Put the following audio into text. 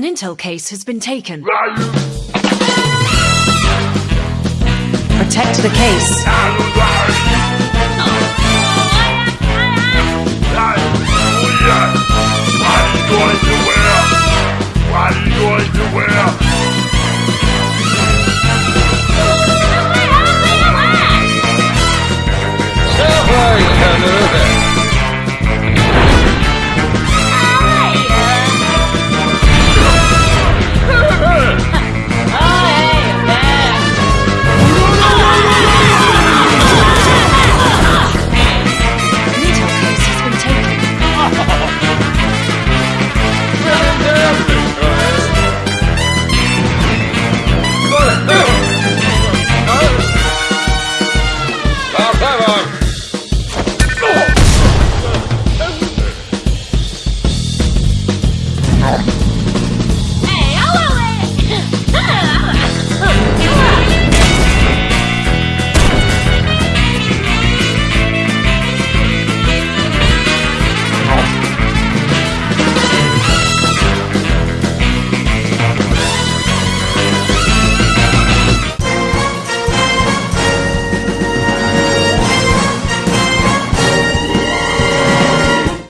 An intel case has been taken. Protect the case.